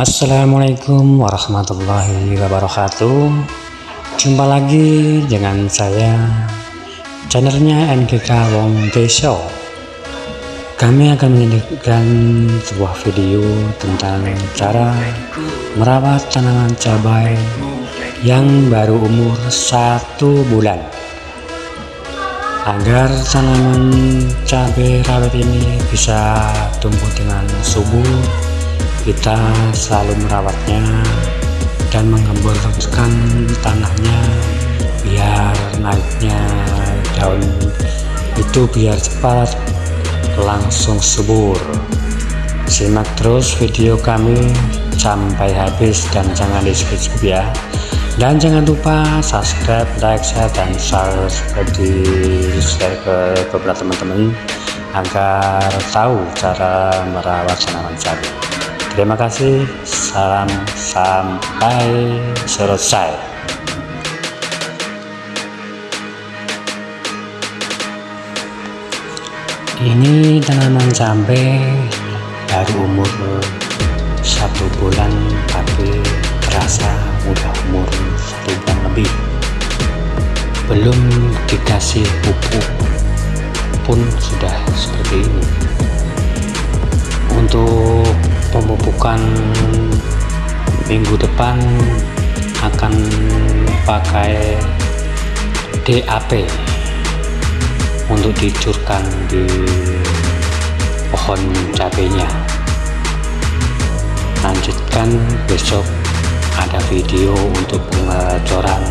Assalamualaikum warahmatullahi wabarakatuh. Jumpa lagi dengan saya Channelnya MGK Wong Show Kami akan menyajikan sebuah video tentang cara merawat tanaman cabai yang baru umur satu bulan. Agar tanaman cabai rawit ini bisa tumbuh dengan subur kita selalu merawatnya dan menggemburkan tanahnya biar naiknya daun itu biar cepat langsung subur. Simak terus video kami sampai habis dan jangan di skip ya. Dan jangan lupa subscribe like share dan share di share ke beberapa teman-teman agar tahu cara merawat tanaman cabai Terima kasih. Salam sampai selesai. Ini tanaman cabai baru umur satu bulan tapi terasa udah umur satu bulan lebih belum dikasih pupuk pun sudah seperti ini untuk pemupukan minggu depan akan pakai DAP untuk dicurkan di pohon cabenya. Lanjutkan besok ada video untuk pengecoran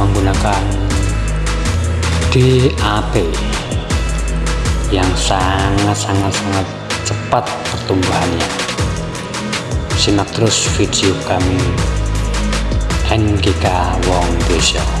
menggunakan DAP yang sangat-sangat-sangat cepat pertumbuhannya. Simak terus video kami NGK Wong Desa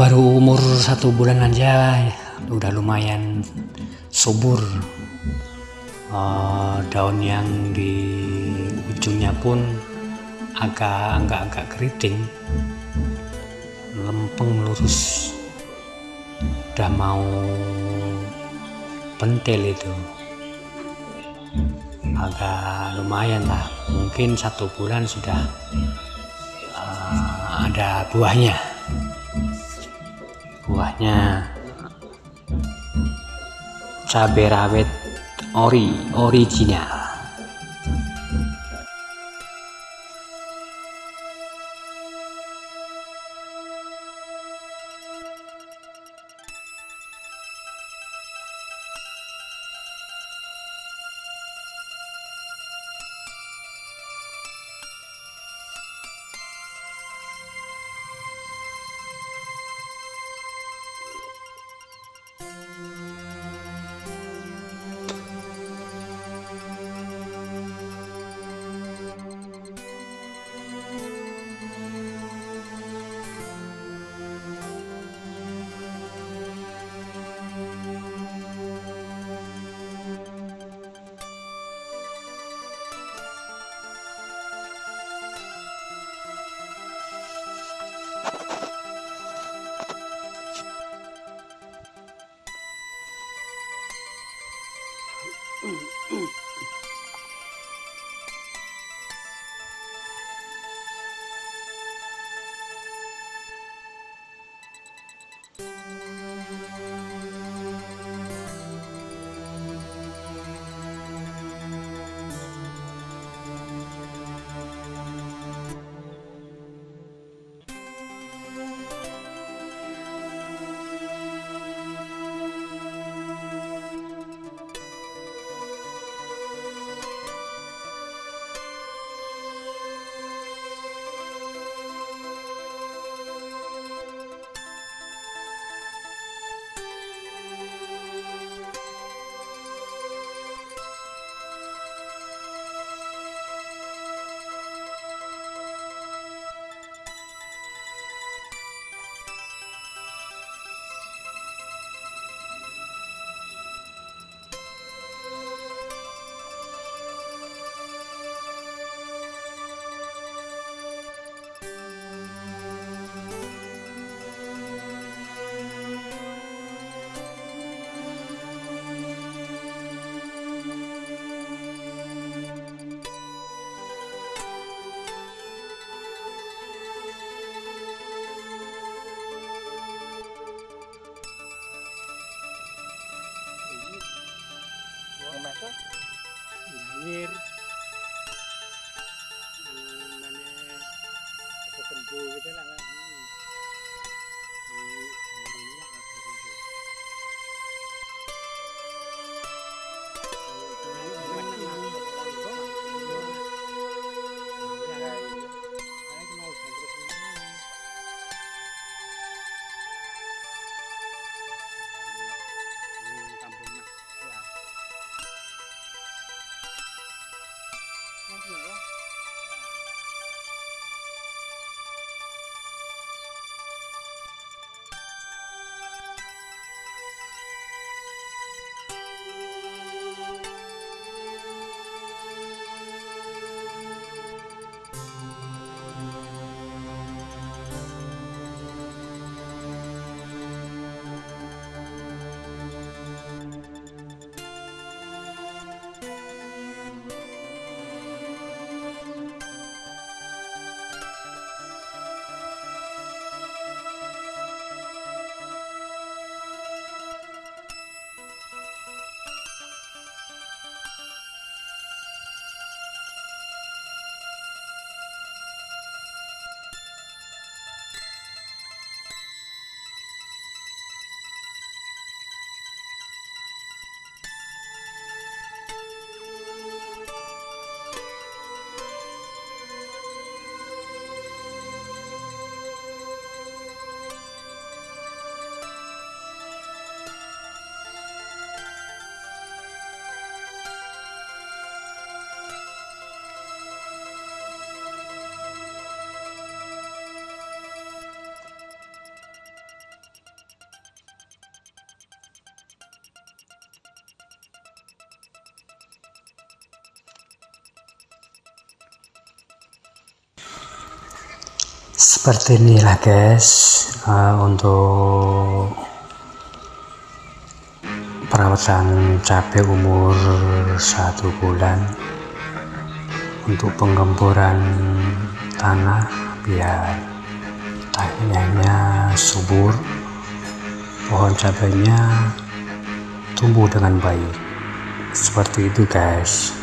baru umur satu bulan aja udah lumayan subur. Uh, daun yang di ujungnya pun agak agak agak keriting. Lempeng lurus. Udah mau pentil itu. Agak lumayan lah. Mungkin satu bulan sudah uh, ada buahnya buahnya. Cabai rawit ori original seperti inilah guys. Uh, untuk perawatan cabai umur satu bulan. Untuk penggemburan tanah biar tanahnya subur. Pohon cabainya tumbuh dengan baik. Seperti itu guys